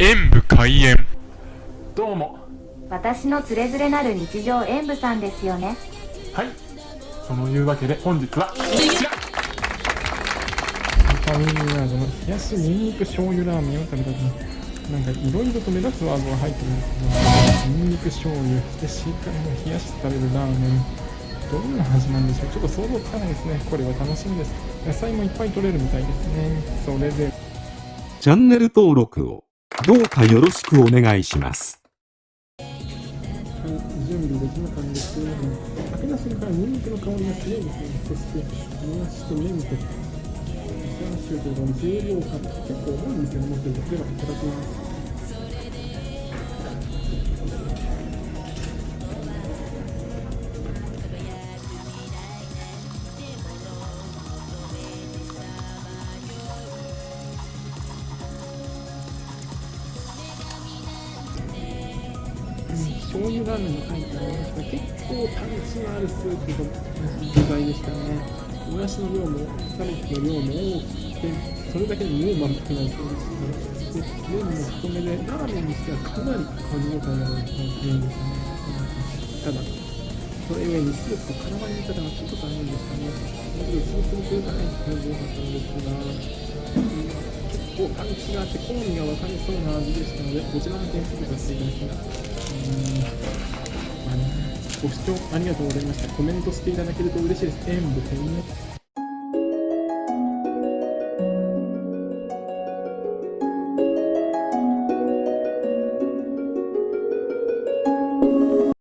演武開演。どうも。私のつれづれなる日常演舞さんですよね。はい。そのいうわけで本日はこちら。ファミリーワードの冷やしニンニク醤油ラーメンを食べたくなんかいろいろと目立つワードが入ってるんですけどニンニク醤油でしっかり冷やして食べるラーメンどんな味なんでしょう。ちょっと想像つかないですね。これは楽しみです。野菜もいっぱい取れるみたいですね。それでチャンネル登録をどうかよろしくお願いします。はい準備できなかったんですけれども開けた瞬間ニンニクの香りが強いですね。そしてもやしと麺とチャーシューというか重量感結構多いんですよね。もうちょっとではいただきます。醤油ラーメンの入ってありました結構パンチのあるスープと具材でしたねもやしの量もキャベツの量も多くてそれだけでもう満腹になりそうですねで麺も太めでラーメンにしてはかなり噛み応えある麺でしたねただそれゆえにスープと絡まり方がちょっと大変でしたねだけどスープにくれたら感じよかったんですが結構パンチがあって好みが分かりそうな味でしたのでこちらの点数とさせていただきますご視聴ありがとうございました。コメントしていただけると嬉しいです。演武天ね。